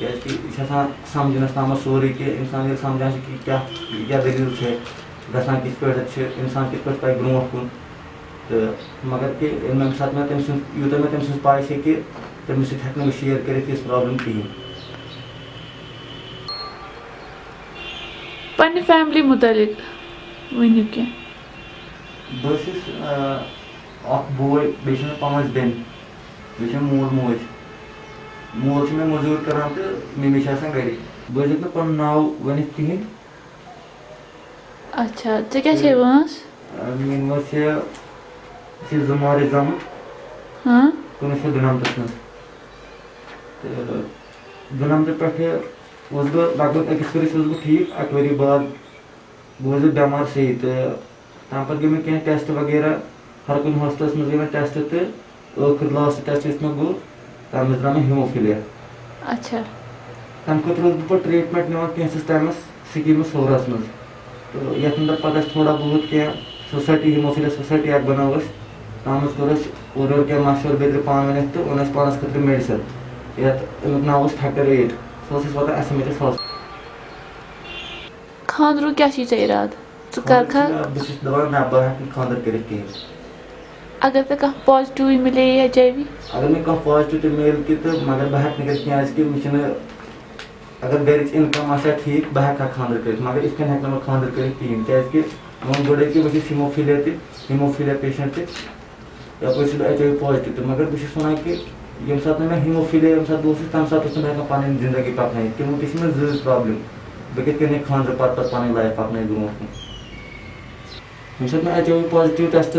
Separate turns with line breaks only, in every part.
कि
कि हे समझनस तम सोरे कि इंसान समझान कि क्या क्या दलील है गसान किस पे इंसान किस पे पे ब्रो तो मगर कि सात मे तम यूत मे तम पाई से कि तमिस हेक शेयर कर प्रॉब्लम कहें
फैमिली मुतलिक
बह बोय बे पाँच बेन बे मूल मोज मोल मे मजूर कर तो मम्मी गर हे पन नाव वन कहें
अच्छा क्या वंस
मीन वंस पे बह लगभग अकिस वरिस बह ठीक बाद बह बेमार सही तो तम पे गई मे कह टेस्ट वगैरह हर कुन हॉस्टल मज गई टेस्ट तो आखिर लास्ट टेस्ट मे गो मे हीमोफिलिया
अच्छा।
खुद बह ट्रीटमेंट निवान कैंस टाइमस स्कीम सोरस मज तो ये अंदर पता थोड़ा बहुत क्या सोसाइटी हीमोफिलिया सोसाइटी अक बनो तम कोर और क्या पान तो मेडिसिन नाव फैक्टर एट वातान एस एम एच एस
खानद्र क्या इराद च कर
बस दपान ना बह खानदर कर कहें
अगर तो कह पॉजिटिव मिले एच आई वी
अगर मे कह पॉजिटिव मिल कि तो मगर बह हेक क्या मे अगर गर इनकम आ ठीक बह हेका खानदर कर? मगर इत हेक ना खानदर कर कहें क्या वो गोड़े कि तिमोफिलिया पेशेंट पॉजिटिव तो मगर बहुत वन कि ये सात मे हिमोफिलिया ये सात तम सात हेकान पन ज़िंदगी पकन तमो तक मे प्रॉब्लम बह कत खानदर पे पे पन लाइफ पकन ब्रो ये मे एच आई पॉजिटिव टेस्ट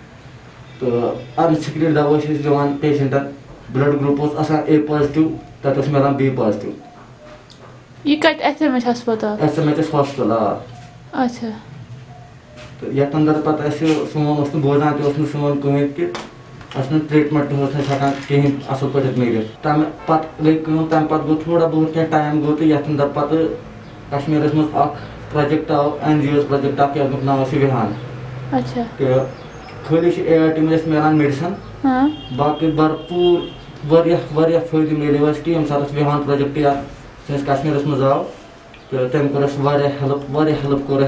पे तो मज
अच्छा
तमो तो अनसिक्रीड दवा दिवान पेशेंटन ब्लड ग्रुप ए पॉजिटिव तक मिलान B positive
S M H
hospital
अच्छा।
तो ये पे सोन बोजान तो सोन कहें कि ट्रीटमेंट हेकान कहें असल पे मिल तम पे तम पे थोड़ा बहुत क्या टाइम गो तो ये खाली में मिलान मेडिसन बाकी भरपूर वारिया फ़ायदे मिले कि विहान प्रोजेक्ट कश्मीर मज आव तो तम कोर हेल्प हेल्प कोर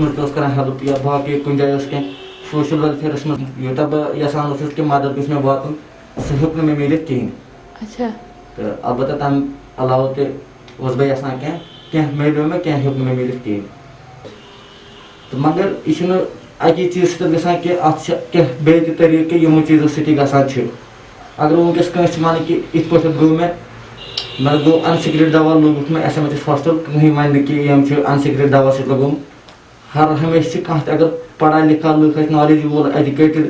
मज कर हेल्प या बाकी कुन जाए कह सोशल वेलफेयर मज यूत बह यसान कि मदद गई मे वातन सह हेक मे मिल कहें तो अलबत् तम अलाव तस बह यसान कह मिलो मे कह हेक मे मिल कहें तो मगर यह अकी चीज़ सत गसान कि अत बे तरीके यमो चीज़ों सती गसान अगर वनकस कस वन कि इत पे गो मे मैं गो अनसिक्रेट दवा लोगुक मैं एस एम एच हॉस्टल कहीं वन कि अनसिक्रेट दवा सत लगुम हर हमेशा कह, अगर पढ़ा लिखा लुक नॉलेज वोल एजुकेटेड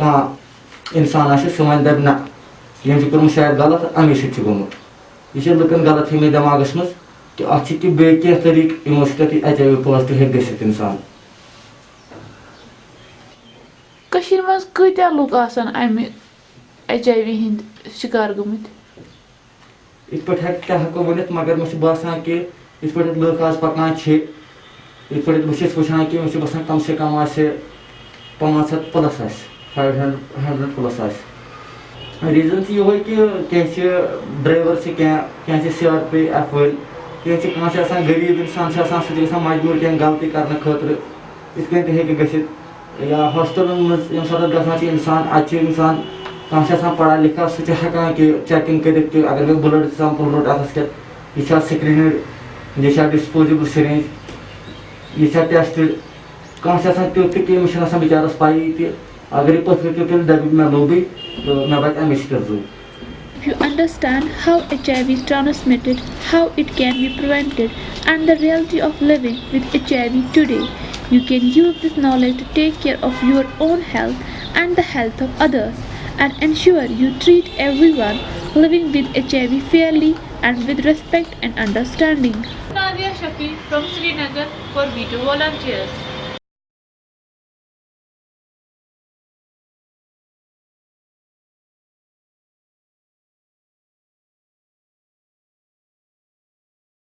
कह, इंसान वन दप ना। यम कर्म शायद गलत अमे सत गोमुत यह लुकन गलत फहमी दिमागस मज कि अत बे तरीक यमो सत एच आई वी पॉजिटिव हे इंसान।
कशीर मज कत्या लुक आसान अमि एच आई वी हिंद शिकार गमित
इत पे हेको वन मगर मे बसान कि इत पे लुक आज पकान इत पे बहुत वुचान कि मे बसान कम से कम आ पाँच हथ प्लस फाइव हंड्रेड प्लस आ रीजन ये कि कह ड्राइवर से क्या सी आर पी एफ़ वल कह गरीब इंसान सह मजबूर कह गलती कर खतर इत गि या हॉस्टल मज ये सात गसान इंसान अत इंसान कह पढ़ा लिखा सह कि चेकिंग कर अगर मे ब्लड सैंपल रोट अतस के यह स्क्रीन यह डिस्पोजेबल सिरेंज यह टेस्ट कस तुत तमिस बिचारस पाई त अगर यह पथर तु दप मे लोबी तो मे बच Amish कर्जू
If you understand how HIV is transmitted, how it can be prevented, and the reality of living with HIV today, you can use this knowledge to take care of your own health and the health of others, and ensure you treat everyone living with HIV fairly and with respect and understanding. Nadia Shaki from Srinagar for Video Volunteers.